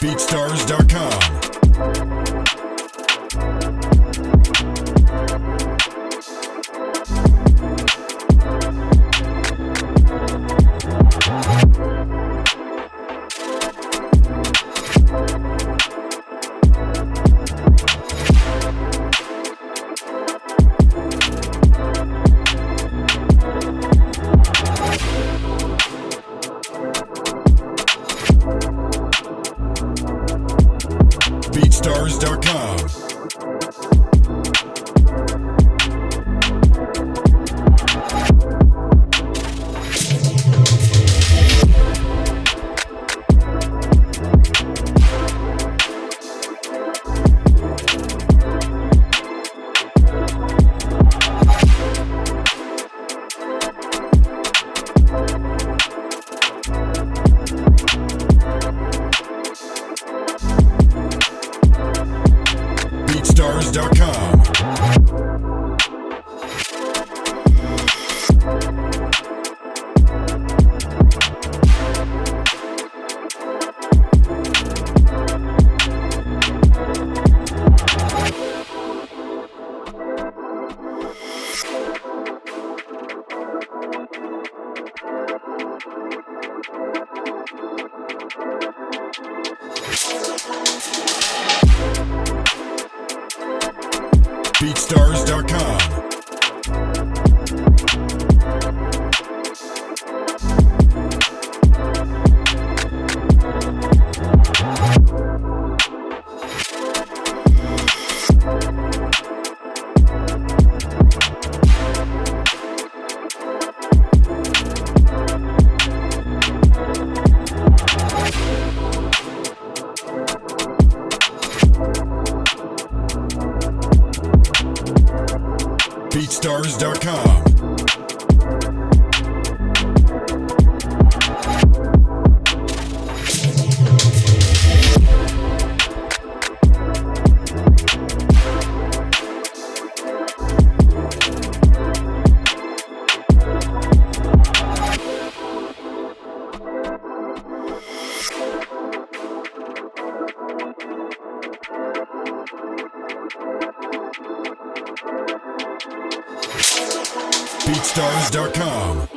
BeatStars.com. BeatStars.com. BeatStars.com. BeatStars.com. BeatStars.com. BeatStars.com.